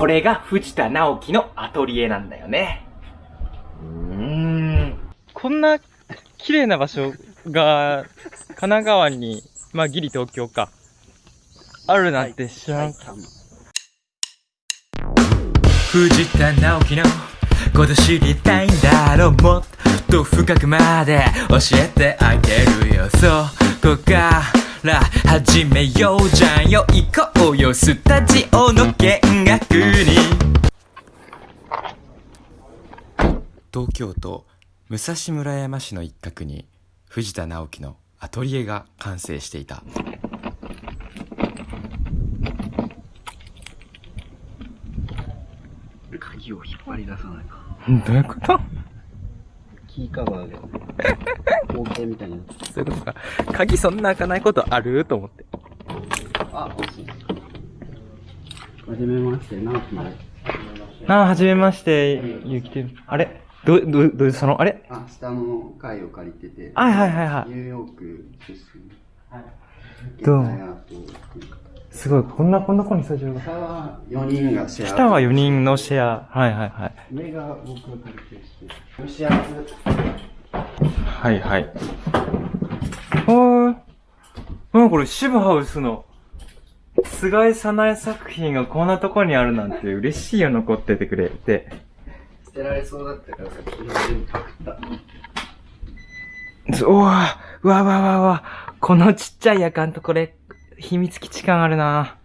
これが藤田直樹のアトリエなんだよね。うーん。こんな綺麗な場所が神奈川に、まあギリ東京か。あるなんて知らん。藤田直樹のこと知りたいんだろうもっと深くまで教えてあげるよそこから始めようじゃんよ行こうよスタジオの見学に。東京都武蔵村山市の一角に藤田直樹のアトリエが完成していた。鍵を引っ張り出さないか。どういうこと？キーカバーが、合計みたいな。そういうことか。鍵そんな開かないことある？と思って。あ、惜しい。はじめまして、直樹です。ああ、はじめまして、ゆうきてる。あれ？ど、ど、ど、その、あれ？あ、下の階を借りてて、はいはいはいはいニューヨーク出身。はい。どう？もすごい、こんな、こんな子にスタジオが。下は4人がシェア。下は4人のシェア。はいはいはい。上が僕が借りてるして。蒸し暑。はいはい。ほー。うん、これ、シブハウスの、菅井早苗作品がこんなとこにあるなんて嬉しいよ、残っててくれて。捨てられそうだったから先に全部パクった。うわうわうわうわうわこのちっちゃい夜間とこれ、秘密基地感あるな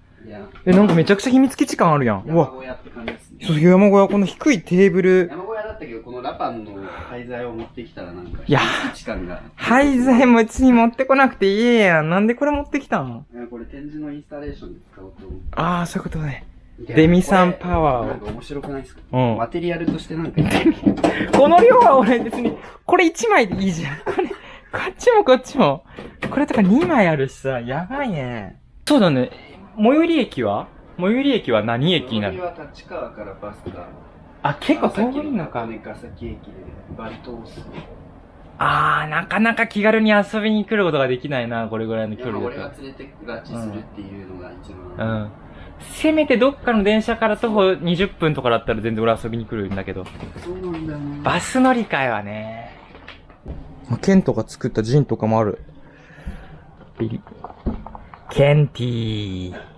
え、なんかめちゃくちゃ秘密基地感あるやん。う山わ。小屋って感じですね。そう、山小屋、この低いテーブル。山小屋だったけど、このラパンの廃材を持ってきたらなんか、いや感が。廃材もうちに持ってこなくていいやん。なんでこれ持ってきたん？これ展示のインスタレーションで使おうと思って。ああ、そういうことね。デミさんパワーをなんか面白くないですか？うんマテリアルとしてなんかこの量は俺別に、これ1枚でいいじゃん。これ、こっちもこっちも。これとか2枚あるしさ、やばいね。そうだね。最寄り駅は？最寄り駅は何駅になる？は立川からバスが。あ、結構遠いのか。金ヶ崎駅でバリ通す。あー、なかなか気軽に遊びに来ることができないな、これぐらいの距今離だ俺が連れてくがちするっていうのが一と。う番。ん。せめてどっかの電車から徒歩20分とかだったら全然俺遊びに来るんだけど。そうなんだよね。バス乗り換えはね。ケントが作ったジンとかもある。ビリ。ケンティー。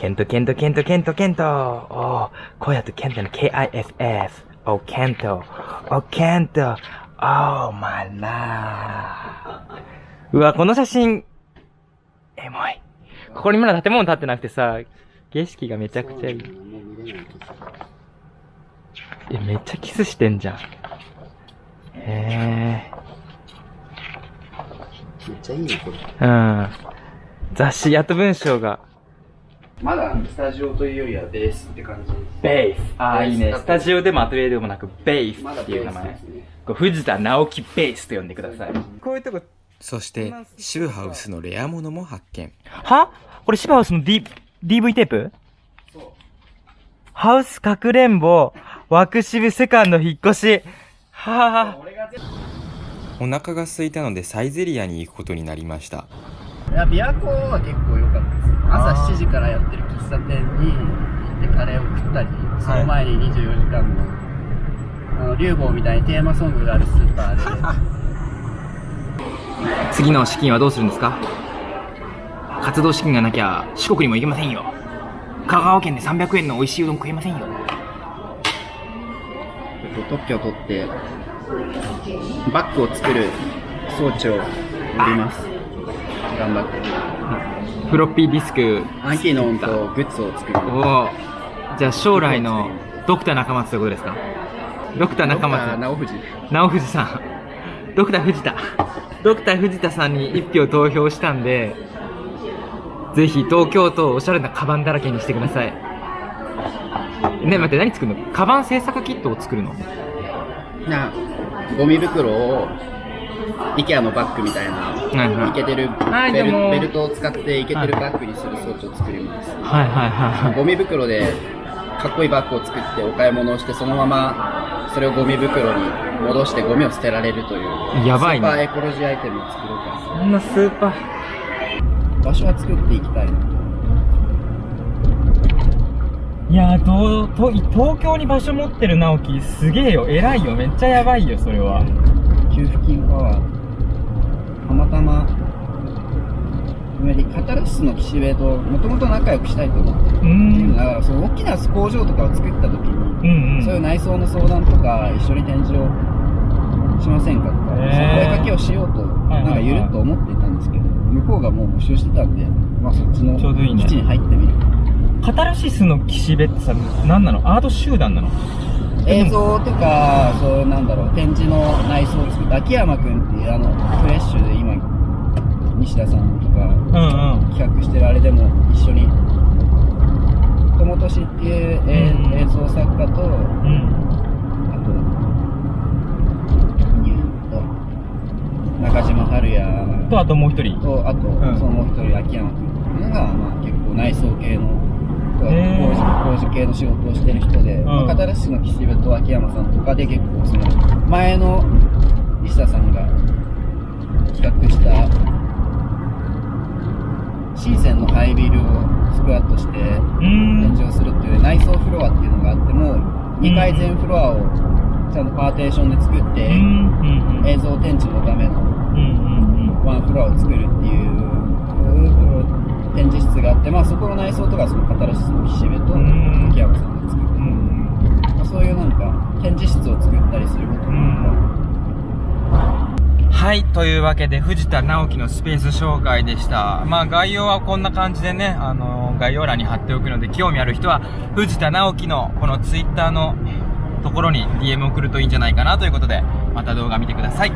ケント、ケント、ケント、ケント、ケント。おー、こうやってケントの K-I-F-F。お、ケント。お、ケント。おー、マラー。うわ、この写真、エモい。ここにまだ建物建ってなくてさ、景色がめちゃくちゃいい。え、めっちゃキスしてんじゃん。へめっちゃいいね、これ。え。うん。雑誌、やっと文章が。まだスタジオというよりはベースって感じです。ベース。ああ、いいね。ススタジオでもアトリエでもなく、ベースっていう名前。ね。こう藤田直樹ベースと呼んでください。こういうとこ、そしてシブハウスのレアものも発見は？これシバハウスの D、DV テープ？そう。ハウスかくれんぼ、枠渋セカンド引っ越し。はぁ、俺が全お腹が空いたのでサイゼリアに行くことになりましたいや、琵琶湖は結構。朝7時からやってる喫茶店に行ってカレーを食ったり、その前に24時間の、あの、竜坊みたいにテーマソングがあるスーパーで、次の資金はどうするんですか？活動資金がなきゃ四国にも行けませんよ。香川県で300円の美味しいうどん食えませんよ。特許を取って、バッグを作る装置を売ります。頑張って。フロッピーディスク。アンキーノンとグッズを作る。おお。じゃあ将来のドクター中松ということですか？ドクター中松。直藤。直藤さん。ドクター藤田。ドクター藤田さんに一票投票したんで、ぜひ東京都をおしゃれなカバンだらけにしてください。ね、待って、何作るの？カバン製作キットを作るの？な、ゴミ袋を、イケアのバッグみたいな、はいはい。イケてるはいベルベルトを使ってイケてるバッグにする装置を作ります。はいはいはいはい。ゴミ袋でかっこいいバッグを作ってお買い物をしてそのままそれをゴミ袋に戻してゴミを捨てられるというやばいね。スーパーエコロジーアイテムを作ろうかそんなスーパー。場所は作っていきたいな。いやーとと東京に場所持ってる直樹すげえよ。偉いよ。めっちゃやばいよそれは。給付金パワーたまたまつまりカタルシスの岸辺ともともと仲良くしたいと思ってうーん。だからそう大きな工場とかを作った時に、うんうん。そういう内装の相談とか一緒に展示をしませんかとか、へー声かけをしようと、なんかゆるっと思っていたんですけど向こうがもう募集してたんで、まあ、そっちのちょうどいいね。基地に入ってみるカタルシスの岸辺ってさ何なの？アート集団なの？映像とかそうなんだろう展示の内装を作った秋山君っていうあのフレッシュで今西田さんとかうんうん企画してるあれでも一緒に友俊っていう、えーうん映像作家とうんあとニューと中島春也とあともう一人。とあと、ん。そのもう一人秋山君っていうのが、まあ、結構内装系の工事工事系の仕事をしてる人で、まあ、片田市の岸辺と秋山さんとかで結構その前の西田さんが企画したシーゼンのハイビルをスクワットしてうーん。展示をするっていう内装フロアっていうのがあっても2階全フロアをちゃんとパーテーションで作って、うん。うん。うん。映像展示のためのうん。うん。ワンフロアを作るっていう展示室があって、まあ、そこの内装とかそのカタルシスの岸辺とうん秋山さんが作ってうんうんまあ、そういうなんか展示室を作ったりすることとか、はい。というわけで、藤田直樹のスペース紹介でした。まあ、概要はこんな感じでね、あの概要欄に貼っておくので、興味ある人は、藤田直樹のこのツイッターのところに DM 送るといいんじゃないかなということで、また動画見てください。